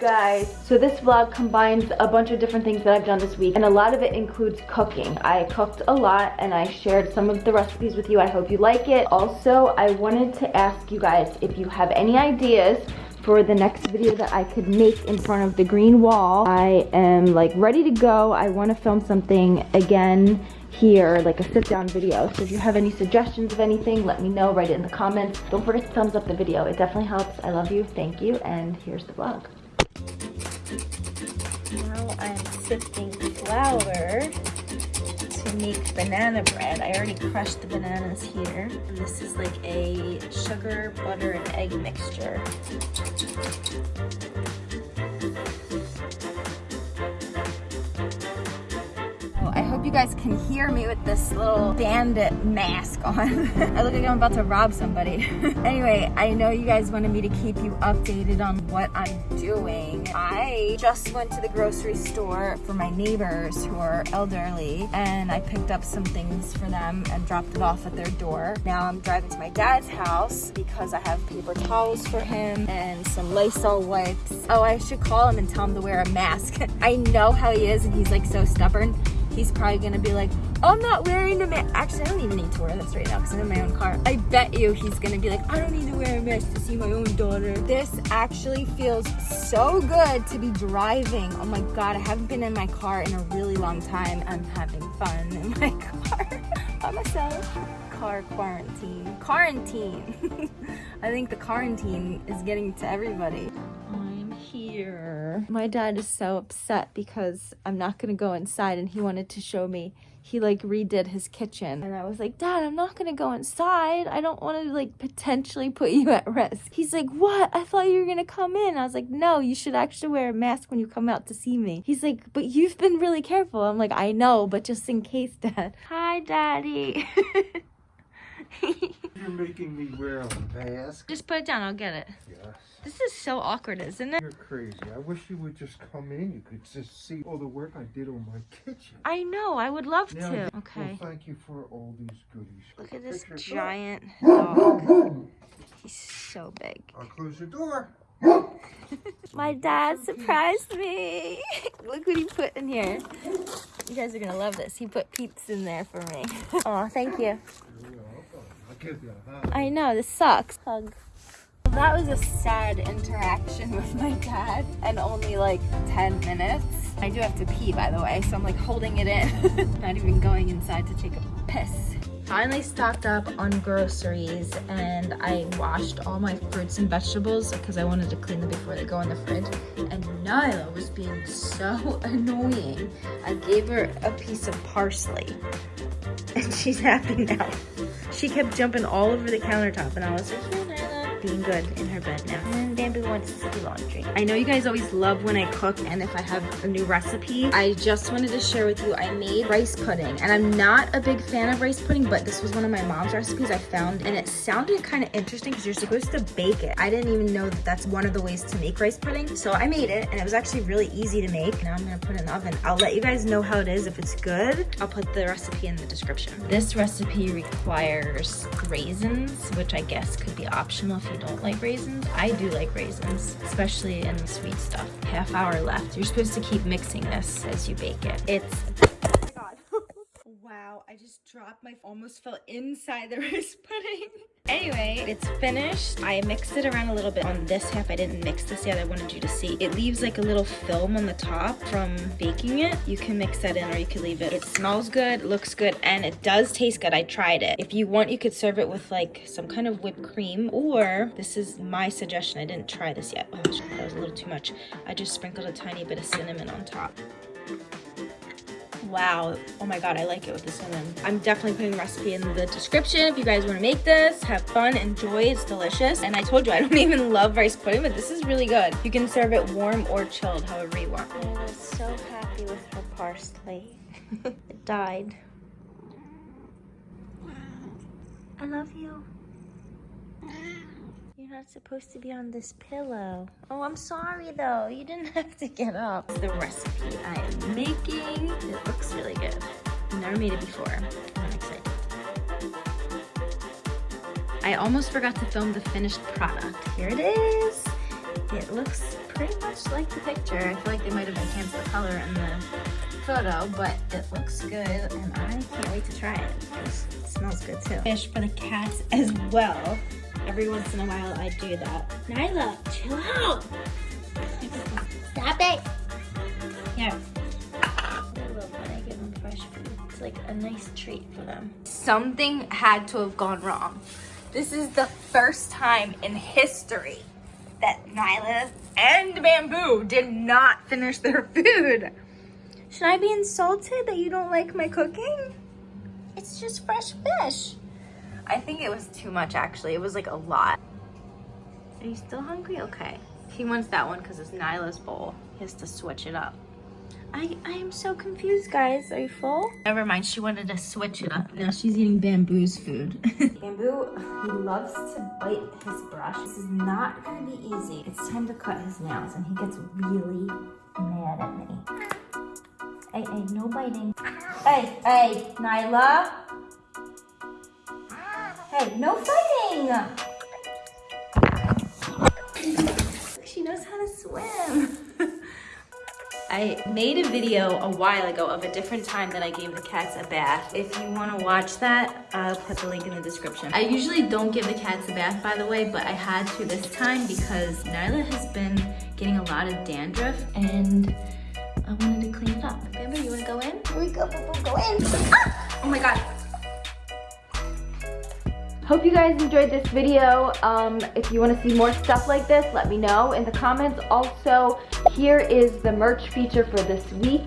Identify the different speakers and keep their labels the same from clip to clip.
Speaker 1: guys? So this vlog combines a bunch of different things that I've done this week and a lot of it includes cooking. I cooked a lot and I shared some of the recipes with you. I hope you like it. Also, I wanted to ask you guys if you have any ideas for the next video that I could make in front of the green wall. I am like ready to go. I want to film something again here, like a sit down video. So if you have any suggestions of anything, let me know, write it in the comments. Don't forget to thumbs up the video. It definitely helps. I love you. Thank you. And here's the vlog. Now I'm sifting flour to make banana bread. I already crushed the bananas here. And this is like a sugar, butter, and egg mixture. Guys can hear me with this little bandit mask on. I look like I'm about to rob somebody. anyway, I know you guys wanted me to keep you updated on what I'm doing. I just went to the grocery store for my neighbors who are elderly and I picked up some things for them and dropped it off at their door. Now I'm driving to my dad's house because I have paper towels for him and some Lysol wipes. Oh, I should call him and tell him to wear a mask. I know how he is and he's like so stubborn he's probably gonna be like, I'm not wearing a mask. Actually, I don't even need to wear this right now because I'm in my own car. I bet you he's gonna be like, I don't need to wear a mask to see my own daughter. This actually feels so good to be driving. Oh my God, I haven't been in my car in a really long time. I'm having fun in my car by myself. Car quarantine. Quarantine. I think the quarantine is getting to everybody My dad is so upset because I'm not gonna go inside and he wanted to show me he like redid his kitchen. And I was like dad I'm not gonna go inside. I don't want to like potentially put you at risk. He's like what? I thought you were gonna come in. I was like no you should actually wear a mask when you come out to see me. He's like but you've been really careful. I'm like I know but just in case dad. Hi daddy
Speaker 2: You're making me wear a mask.
Speaker 1: Just put it down, I'll get it.
Speaker 2: Yes.
Speaker 1: This is so awkward, isn't it?
Speaker 2: You're crazy. I wish you would just come in. You could just see all the work I did on my kitchen.
Speaker 1: I know, I would love
Speaker 2: now,
Speaker 1: to. Okay.
Speaker 2: Well, thank you for all these goodies.
Speaker 1: Look at this giant dog. He's so big.
Speaker 2: I'll close the door.
Speaker 1: my dad surprised me. Look what he put in here. You guys are gonna love this. He put Peeps in there for me. Oh, thank you. I know, this sucks. Hug. That was a sad interaction with my dad and only like 10 minutes. I do have to pee by the way, so I'm like holding it in. Not even going inside to take a piss. Finally stocked up on groceries and I washed all my fruits and vegetables because I wanted to clean them before they go in the fridge. And Nyla was being so annoying. I gave her a piece of parsley and she's happy now. She kept jumping all over the countertop and I was like, being good in her bed now. And Bamboo wants to do laundry. I know you guys always love when I cook and if I have a new recipe. I just wanted to share with you, I made rice pudding and I'm not a big fan of rice pudding, but this was one of my mom's recipes I found and it sounded kind of interesting because you're supposed to bake it. I didn't even know that that's one of the ways to make rice pudding. So I made it and it was actually really easy to make. Now I'm gonna put it in the oven. I'll let you guys know how it is. If it's good, I'll put the recipe in the description. This recipe requires raisins, which I guess could be optional if you don't like raisins. I do like raisins, especially in the sweet stuff. Half hour left. You're supposed to keep mixing this as you bake it. It's just dropped my, almost fell inside the rice pudding. Anyway, it's finished. I mixed it around a little bit on this half. I didn't mix this yet. I wanted you to see. It leaves like a little film on the top from baking it. You can mix that in or you can leave it. It smells good, looks good, and it does taste good. I tried it. If you want, you could serve it with like some kind of whipped cream or this is my suggestion. I didn't try this yet. Oh, that was a little too much. I just sprinkled a tiny bit of cinnamon on top wow. Oh my god i like it with the cinnamon. I'm definitely putting the recipe in the description if you guys want to make this. Have fun enjoy it's delicious. And i told you i don't even love rice pudding but this is really good. You can serve it warm or chilled however you want. I was so happy with her parsley. It died. I love you you're not supposed to be on this pillow. Oh, I'm sorry though. You didn't have to get up. The recipe I am making. It looks really good. I've never made it before. I'm excited. I almost forgot to film the finished product. Here it is. It looks pretty much like the picture. I feel like they might have enhanced the color in the photo, but it looks good and I can't wait to try it. It smells good too.
Speaker 3: Fish for the cats as well. Every once in a while I do that. Nyla, chill out. Stop it. Here. I love when I give them fresh food. It's like a nice treat for them.
Speaker 1: Something had to have gone wrong. This is the first time in history that Nyla and Bamboo did not finish their food. Should I be insulted that you don't like my cooking? It's just fresh fish. I think it was too much actually. It was like a lot. Are you still hungry? Okay. He wants that one because it's Nyla's bowl. He has to switch it up. I, I am so confused, guys. Are you full? Never mind. She wanted to switch it up. Now she's eating Bamboo's food. Bamboo, he loves to bite his brush. This is not going to be easy. It's time to cut his nails, and he gets really mad at me. Hey, hey, no biting. Hey, hey, Nyla. Hey, no fighting. She knows how to swim. I made a video a while ago of a different time that I gave the cats a bath. If you want to watch that, I'll put the link in the description. I usually don't give the cats a bath, by the way, but I had to this time because Nyla has been getting a lot of dandruff and I wanted to clean it up. Bamboo, you want to go in? Here we go, go in. Ah! Oh my God. Hope you guys enjoyed this video. Um, if you want to see more stuff like this, let me know in the comments. Also, here is the merch feature for this week.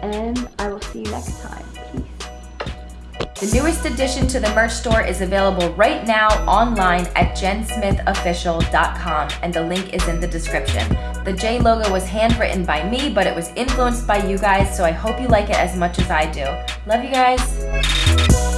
Speaker 1: And I will see you next time. Peace.
Speaker 4: The newest addition to the merch store is available right now online at jensmithofficial.com and the link is in the description. The J logo was handwritten by me, but it was influenced by you guys, so I hope you like it as much as I do. Love you guys.